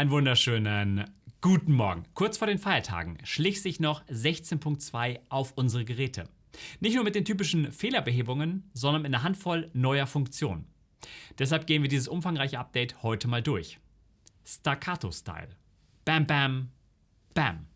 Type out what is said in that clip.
Einen wunderschönen guten Morgen. Kurz vor den Feiertagen schlich sich noch 16.2 auf unsere Geräte. Nicht nur mit den typischen Fehlerbehebungen, sondern mit einer Handvoll neuer Funktionen. Deshalb gehen wir dieses umfangreiche Update heute mal durch. Staccato-Style. Bam, bam, bam.